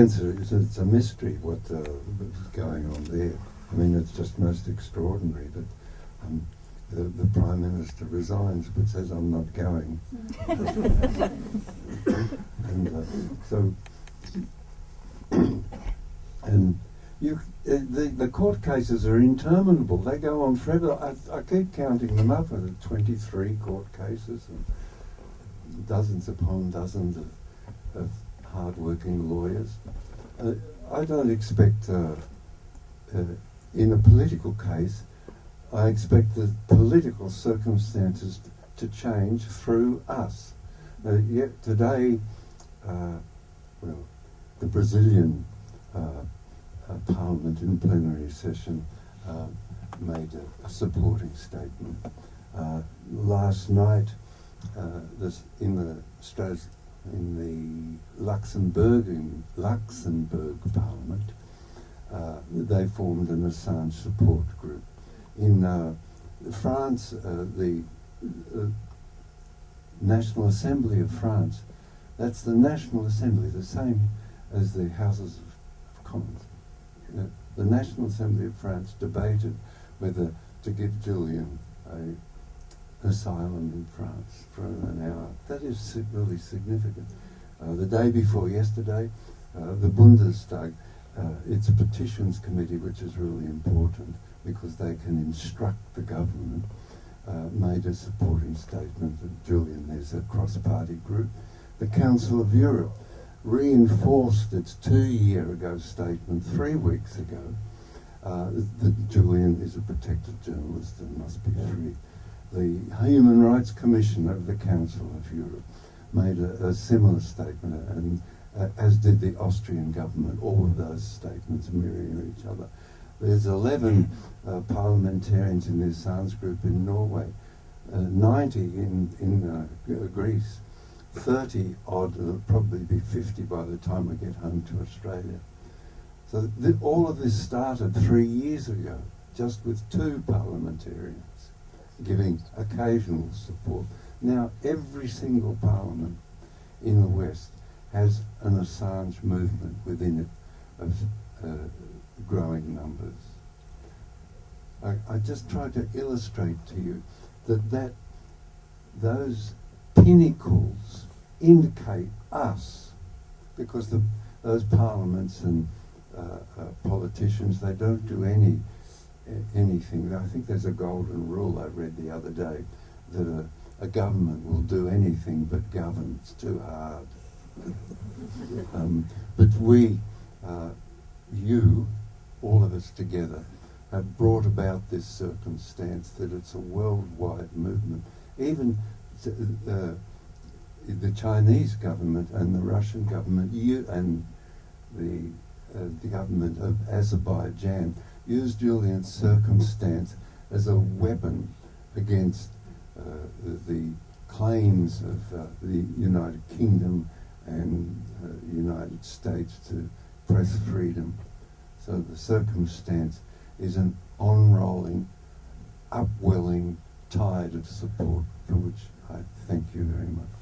answer is it's a mystery what uh, is going on there. I mean, it's just most extraordinary that um, the, the Prime Minister resigns but says, I'm not going. and uh, so, and you, uh, the, the court cases are interminable. They go on forever. I, I keep counting them up. There are 23 court cases and dozens upon dozens of, of hard-working lawyers. Uh, I don't expect, uh, uh, in a political case, I expect the political circumstances to change through us. Uh, yet today, uh, well, the Brazilian uh, Parliament in plenary session made a, a, supporting statement. last night, this in the Stras in the Luxembourg Luxembourg Parliament, uh, they formed an Assange support group. In uh, France, uh, the uh, National Assembly of France, that's the National Assembly, the same as the Houses of Commons. Know, the National Assembly of France debated whether to give Julian a asylum in France for an hour. That is really significant. Uh, the day before yesterday, uh, the Bundestag, uh, it's petitions committee which is really important because they can instruct the government, uh, made a supporting statement that Julian is a cross-party group. The Council of Europe reinforced its two-year ago statement three weeks ago uh, that Julian is a protected journalist and must be free the Human Rights Commission of the Council of Europe made a, a similar statement, and uh, as did the Austrian government. All of those statements mirror each other. There's 11 uh, parliamentarians in the Assange group in Norway, uh, 90 in, in uh, Greece, 30 odd, it'll probably be 50 by the time we get home to Australia. So all of this started three years ago, just with two parliamentarians giving occasional support. Now, every single parliament in the West has an Assange movement within it of uh, growing numbers. I, I just tried to illustrate to you that, that those pinnacles indicate us because the, those parliaments and uh, uh, politicians, they don't do any anything. I think there's a golden rule I read the other day that a, a government will do anything but govern. It's too hard. um, but we, uh, you, all of us together, have brought about this circumstance that it's a worldwide movement. Even uh, the Chinese government and the Russian government, you and the, uh, the government of Azerbaijan use Julian's circumstance as a weapon against uh, the, claims of uh, the United Kingdom and uh, United States to press freedom. So the circumstance is an on-rolling, upwelling tide of support for which I thank you very much.